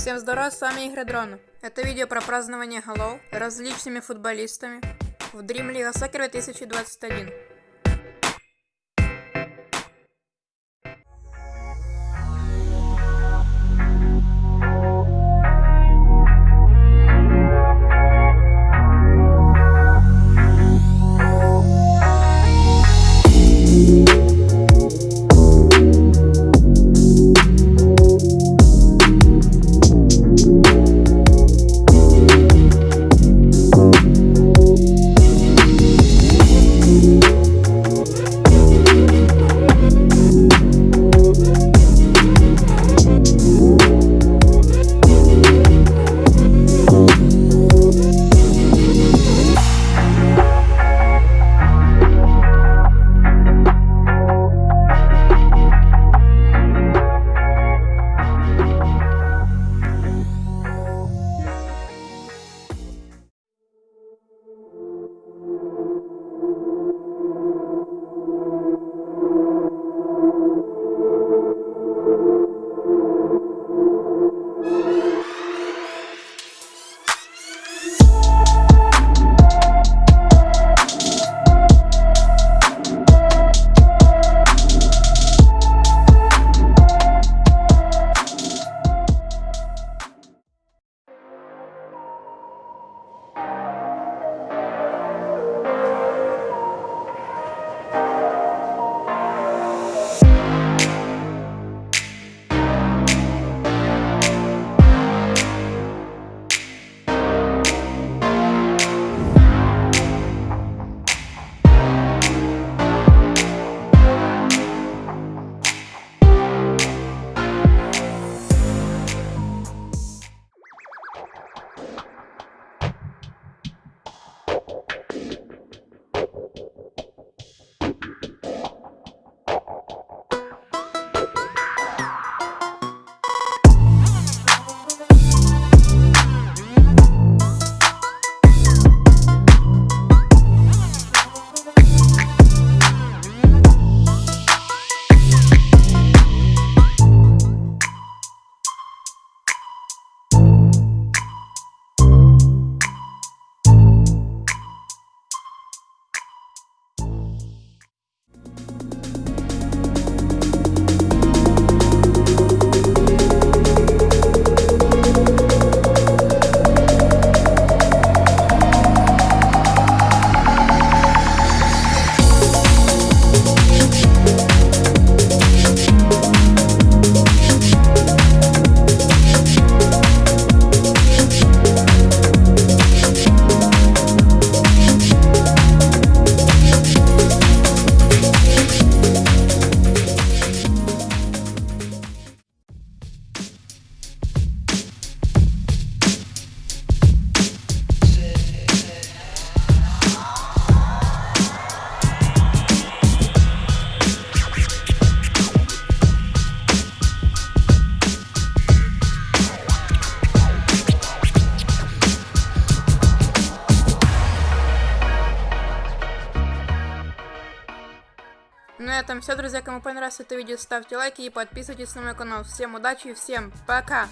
Всем здорова, с вами Игры Дрона. Это видео про празднование голов различными футболистами в Dream League Soccer 2021. На этом все, друзья. Кому понравилось это видео, ставьте лайки и подписывайтесь на мой канал. Всем удачи и всем пока!